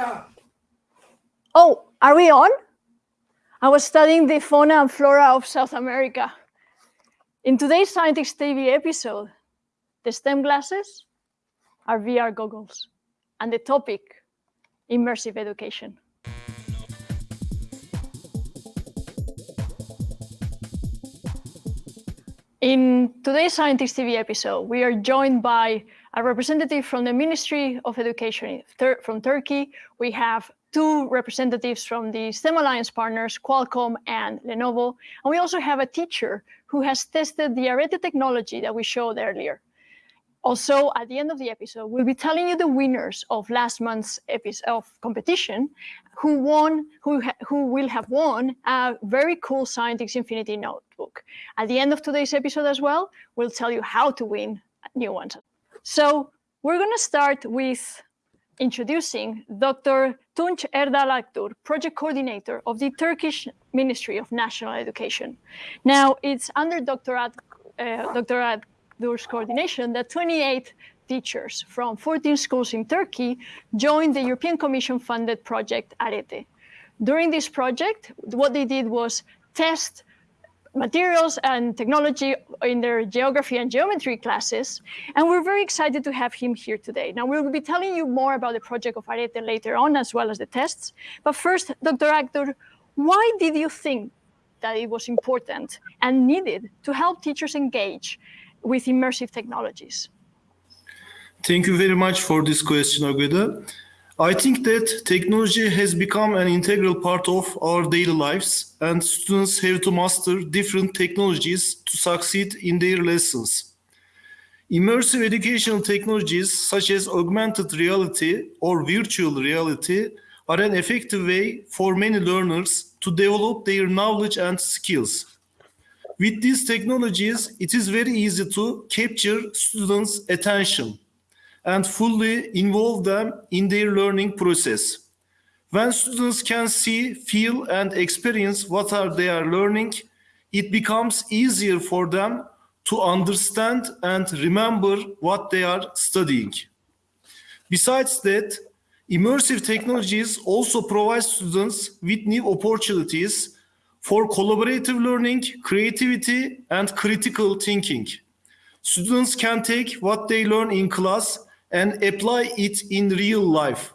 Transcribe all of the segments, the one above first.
America. Oh, are we on? I was studying the fauna and flora of South America. In today's Scientix TV episode, the STEM glasses are VR goggles, and the topic, immersive education. In today's Scientix TV episode, we are joined by a representative from the Ministry of Education from Turkey. We have two representatives from the STEM Alliance partners, Qualcomm and Lenovo. And we also have a teacher who has tested the Arete technology that we showed earlier. Also, at the end of the episode, we'll be telling you the winners of last month's episode of competition, who won, who who will have won a very cool Scientix Infinity notebook. At the end of today's episode as well, we'll tell you how to win new ones. So we're going to start with introducing Dr. Tunç Erdal Akdur, project coordinator of the Turkish Ministry of National Education. Now, it's under Dr. Ad, uh, Dr. Akdur's coordination that 28 teachers from 14 schools in Turkey joined the European Commission-funded project Arete. During this project, what they did was test materials and technology in their geography and geometry classes. And we're very excited to have him here today. Now, we will be telling you more about the project of Arete later on, as well as the tests. But first, Dr. Akdur, why did you think that it was important and needed to help teachers engage with immersive technologies? Thank you very much for this question, Agata. I think that technology has become an integral part of our daily lives and students have to master different technologies to succeed in their lessons. Immersive educational technologies such as augmented reality or virtual reality are an effective way for many learners to develop their knowledge and skills. With these technologies, it is very easy to capture students' attention and fully involve them in their learning process. When students can see, feel, and experience what are they are learning, it becomes easier for them to understand and remember what they are studying. Besides that, immersive technologies also provide students with new opportunities for collaborative learning, creativity, and critical thinking. Students can take what they learn in class and apply it in real life.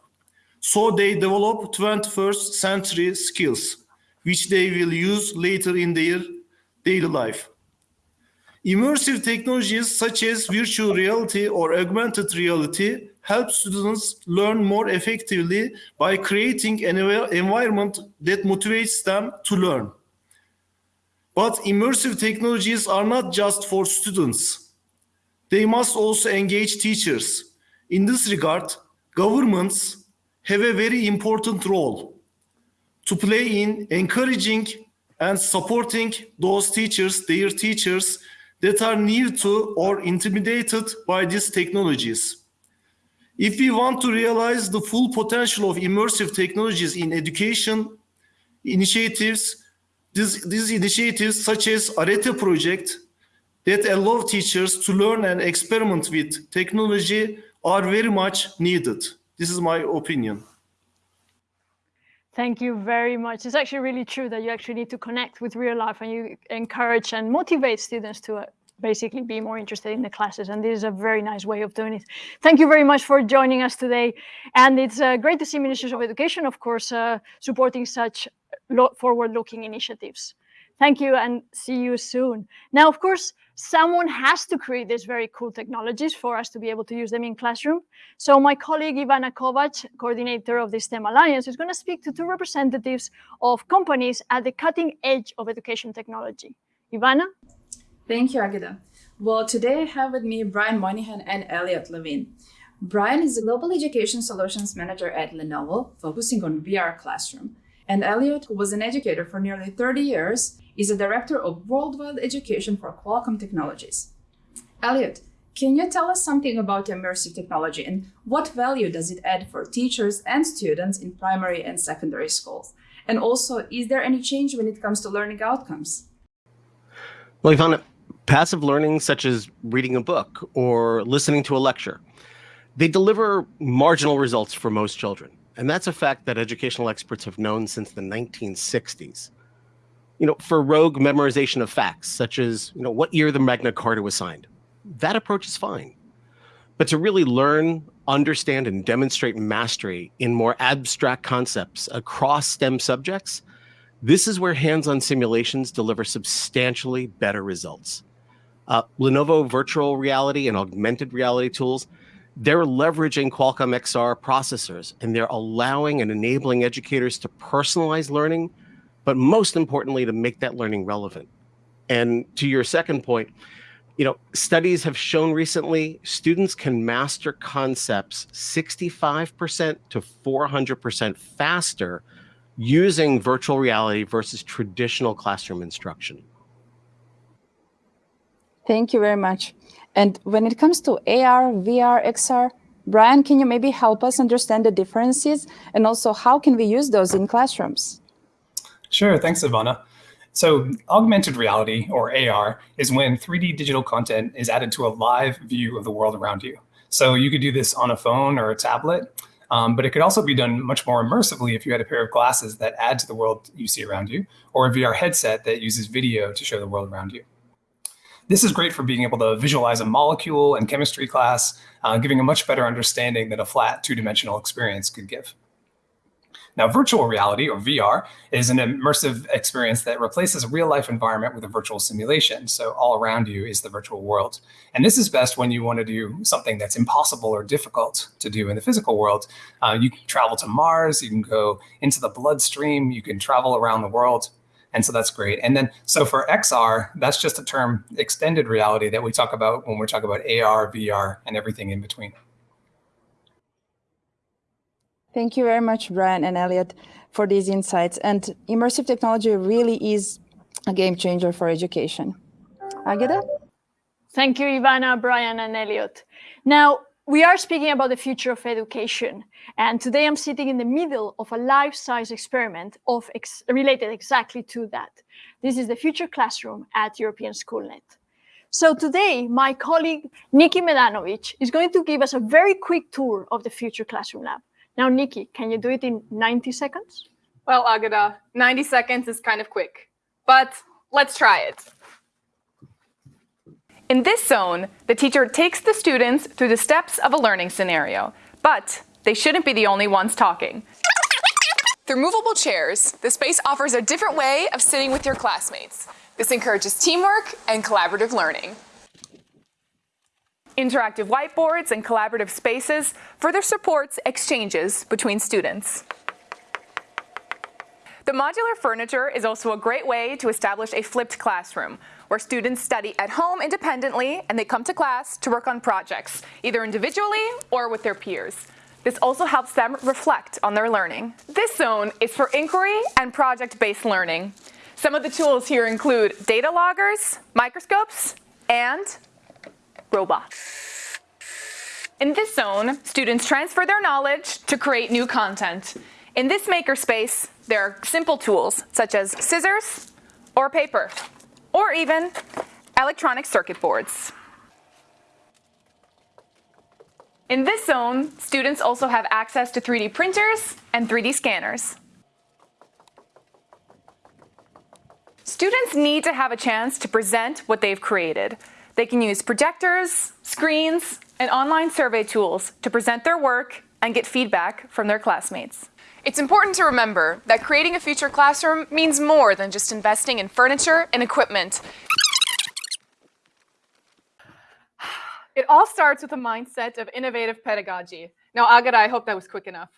So they develop 21st century skills, which they will use later in their daily life. Immersive technologies such as virtual reality or augmented reality help students learn more effectively by creating an environment that motivates them to learn. But immersive technologies are not just for students. They must also engage teachers, in this regard, governments have a very important role to play in encouraging and supporting those teachers, their teachers, that are near to or intimidated by these technologies. If we want to realize the full potential of immersive technologies in education initiatives, these, these initiatives such as Arete project that allow teachers to learn and experiment with technology are very much needed. This is my opinion. Thank you very much. It's actually really true that you actually need to connect with real life and you encourage and motivate students to uh, basically be more interested in the classes. And this is a very nice way of doing it. Thank you very much for joining us today. And it's uh, great to see ministers of Education, of course, uh, supporting such forward-looking initiatives. Thank you and see you soon. Now, of course, someone has to create these very cool technologies for us to be able to use them in classroom. So my colleague Ivana Kovac, coordinator of the STEM Alliance, is going to speak to two representatives of companies at the cutting edge of education technology. Ivana? Thank you, Agata. Well, today I have with me Brian Moynihan and Elliot Levine. Brian is the Global Education Solutions Manager at Lenovo, focusing on VR Classroom. And Elliot, who was an educator for nearly 30 years, is a director of worldwide education for Qualcomm Technologies. Elliot, can you tell us something about immersive technology and what value does it add for teachers and students in primary and secondary schools? And also, is there any change when it comes to learning outcomes? Well, Ivana, passive learning such as reading a book or listening to a lecture, they deliver marginal results for most children. and that's a fact that educational experts have known since the 1960s. You know, for rogue memorization of facts, such as, you know, what year the Magna Carta was signed, that approach is fine. But to really learn, understand, and demonstrate mastery in more abstract concepts across STEM subjects, this is where hands-on simulations deliver substantially better results. Uh, Lenovo virtual reality and augmented reality tools, they're leveraging Qualcomm XR processors and they're allowing and enabling educators to personalize learning, but most importantly, to make that learning relevant. And to your second point, you know, studies have shown recently students can master concepts 65% to 400% faster using virtual reality versus traditional classroom instruction. Thank you very much. And when it comes to AR, VR, XR, Brian, can you maybe help us understand the differences and also how can we use those in classrooms? Sure, thanks, Ivana. So augmented reality, or AR, is when 3D digital content is added to a live view of the world around you. So you could do this on a phone or a tablet, um, but it could also be done much more immersively if you had a pair of glasses that add to the world you see around you, or a VR headset that uses video to show the world around you. This is great for being able to visualize a molecule in chemistry class, uh, giving a much better understanding than a flat two-dimensional experience could give. Now, virtual reality, or VR, is an immersive experience that replaces a real life environment with a virtual simulation. So all around you is the virtual world. And this is best when you want to do something that's impossible or difficult to do in the physical world. Uh, you can travel to Mars, you can go into the bloodstream, you can travel around the world. And so that's great. And then, so for XR, that's just a term, extended reality, that we talk about when we talk about AR, VR, and everything in between. Thank you very much, Brian and Elliot, for these insights. And immersive technology really is a game changer for education. Agata? Thank you, Ivana, Brian, and Elliot. Now, we are speaking about the future of education. And today I'm sitting in the middle of a life-size experiment of ex related exactly to that. This is the future classroom at European SchoolNet. So today, my colleague, Nikki Medanovic, is going to give us a very quick tour of the future classroom lab. Now, Nikki, can you do it in 90 seconds? Well, Agata, 90 seconds is kind of quick, but let's try it. In this zone, the teacher takes the students through the steps of a learning scenario, but they shouldn't be the only ones talking. Through movable chairs, the space offers a different way of sitting with your classmates. This encourages teamwork and collaborative learning. Interactive whiteboards and collaborative spaces further supports exchanges between students. The modular furniture is also a great way to establish a flipped classroom, where students study at home independently and they come to class to work on projects, either individually or with their peers. This also helps them reflect on their learning. This zone is for inquiry and project-based learning. Some of the tools here include data loggers, microscopes, and In this zone, students transfer their knowledge to create new content. In this makerspace, there are simple tools such as scissors or paper, or even electronic circuit boards. In this zone, students also have access to 3D printers and 3D scanners. Students need to have a chance to present what they've created. They can use projectors, screens, and online survey tools to present their work and get feedback from their classmates. It's important to remember that creating a future classroom means more than just investing in furniture and equipment. It all starts with a mindset of innovative pedagogy. Now, Agata, I hope that was quick enough.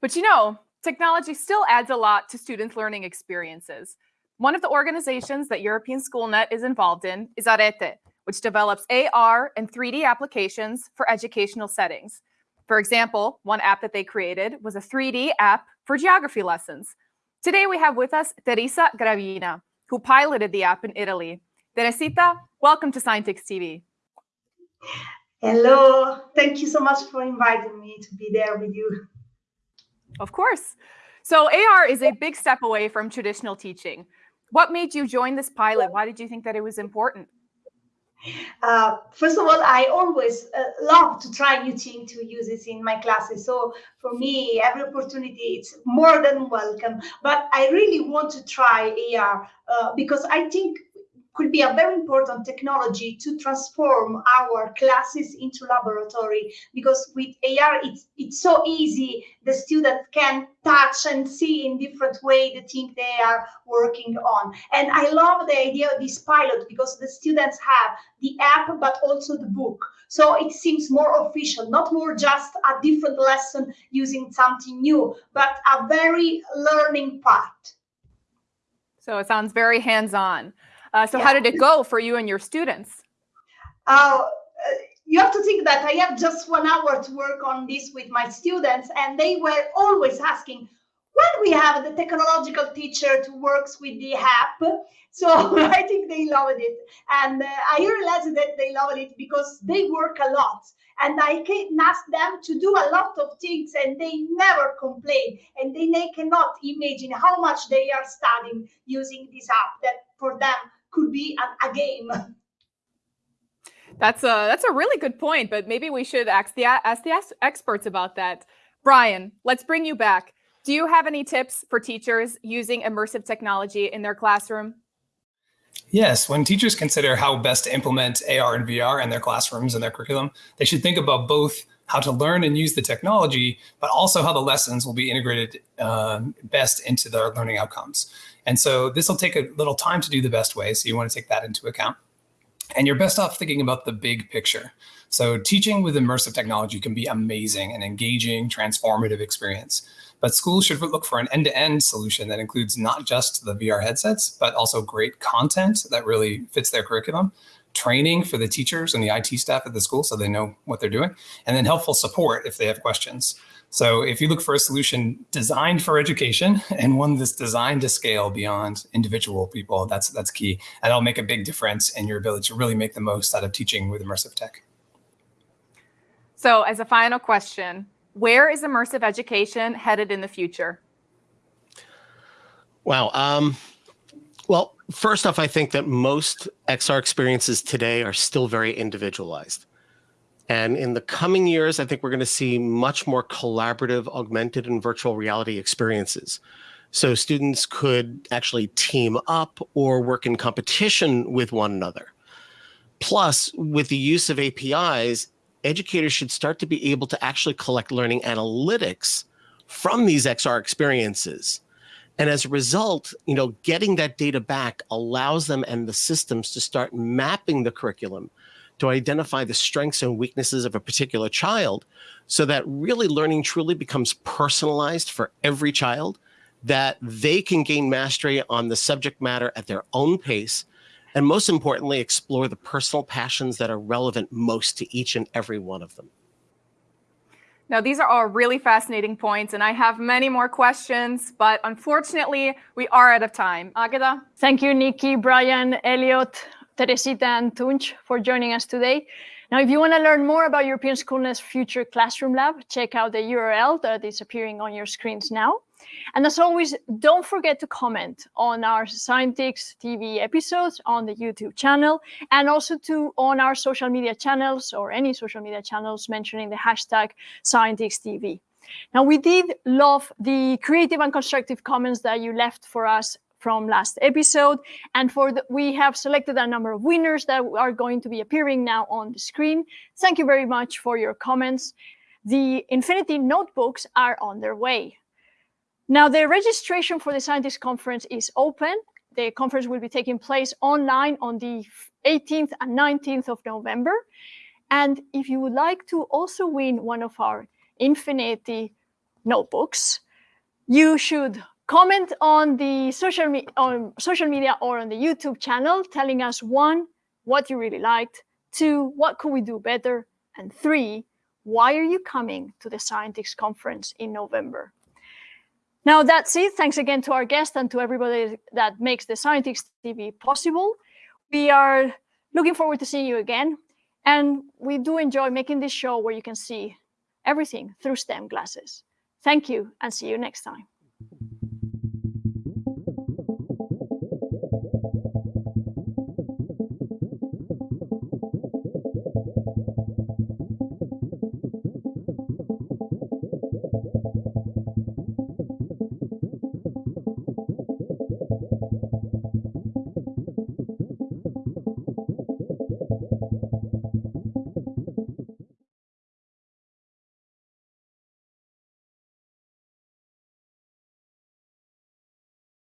But you know, technology still adds a lot to students' learning experiences. One of the organizations that European SchoolNet is involved in is Arete, which develops AR and 3D applications for educational settings. For example, one app that they created was a 3D app for geography lessons. Today we have with us Teresa Gravina, who piloted the app in Italy. Teresita, welcome to Scientix TV. Hello, thank you so much for inviting me to be there with you. Of course. So AR is a big step away from traditional teaching. What made you join this pilot? Why did you think that it was important? Uh, first of all, I always uh, love to try new things to use it in my classes. So for me, every opportunity is more than welcome. But I really want to try AR uh, because I think could be a very important technology to transform our classes into laboratory because with AR it's it's so easy. The students can touch and see in different way the thing they are working on. And I love the idea of this pilot because the students have the app but also the book. So it seems more official not more just a different lesson using something new but a very learning part. So it sounds very hands-on uh, so yeah. how did it go for you and your students? Uh, you have to think that I have just one hour to work on this with my students, and they were always asking, when we have the technological teacher to works with the app. So I think they loved it. And uh, I realized that they loved it because they work a lot. And I can ask them to do a lot of things and they never complain. And they, they cannot imagine how much they are studying using this app that for them could be a, a game. That's a that's a really good point, but maybe we should ask the ask the experts about that. Brian, let's bring you back. Do you have any tips for teachers using immersive technology in their classroom? Yes, when teachers consider how best to implement AR and VR in their classrooms and their curriculum, they should think about both how to learn and use the technology, but also how the lessons will be integrated um, best into their learning outcomes. And so this will take a little time to do the best way. So you want to take that into account. And you're best off thinking about the big picture. So teaching with immersive technology can be amazing and engaging, transformative experience. But schools should look for an end-to-end -end solution that includes not just the VR headsets, but also great content that really fits their curriculum, training for the teachers and the IT staff at the school so they know what they're doing, and then helpful support if they have questions. So if you look for a solution designed for education and one that's designed to scale beyond individual people, that's that's key. And it'll make a big difference in your ability to really make the most out of teaching with immersive tech. So as a final question, where is immersive education headed in the future? Wow. Um, well, first off, I think that most XR experiences today are still very individualized. And in the coming years, I think we're going to see much more collaborative, augmented, and virtual reality experiences. So students could actually team up or work in competition with one another. Plus, with the use of APIs, educators should start to be able to actually collect learning analytics from these XR experiences. And as a result, you know, getting that data back allows them and the systems to start mapping the curriculum to identify the strengths and weaknesses of a particular child so that really learning truly becomes personalized for every child, that they can gain mastery on the subject matter at their own pace, and most importantly, explore the personal passions that are relevant most to each and every one of them. Now, these are all really fascinating points, and I have many more questions, but unfortunately, we are out of time. Agata? Thank you, Nikki, Brian, Elliot, Teresita and Tunç for joining us today. Now, if you want to learn more about European Schoolnet's future classroom lab, check out the URL that is appearing on your screens now. And as always, don't forget to comment on our Scientix TV episodes on the YouTube channel and also to on our social media channels or any social media channels mentioning the hashtag ScientixTV. Now, we did love the creative and constructive comments that you left for us from last episode. And for the, we have selected a number of winners that are going to be appearing now on the screen. Thank you very much for your comments. The Infinity notebooks are on their way. Now, the registration for the Scientix Conference is open. The conference will be taking place online on the 18th and 19th of November. And if you would like to also win one of our Infinity notebooks, you should comment on the social, me on social media or on the YouTube channel, telling us one, what you really liked, two, what could we do better, and three, why are you coming to the Scientix conference in November? Now that's it. Thanks again to our guest and to everybody that makes the Scientix TV possible. We are looking forward to seeing you again. And we do enjoy making this show where you can see everything through STEM glasses. Thank you and see you next time.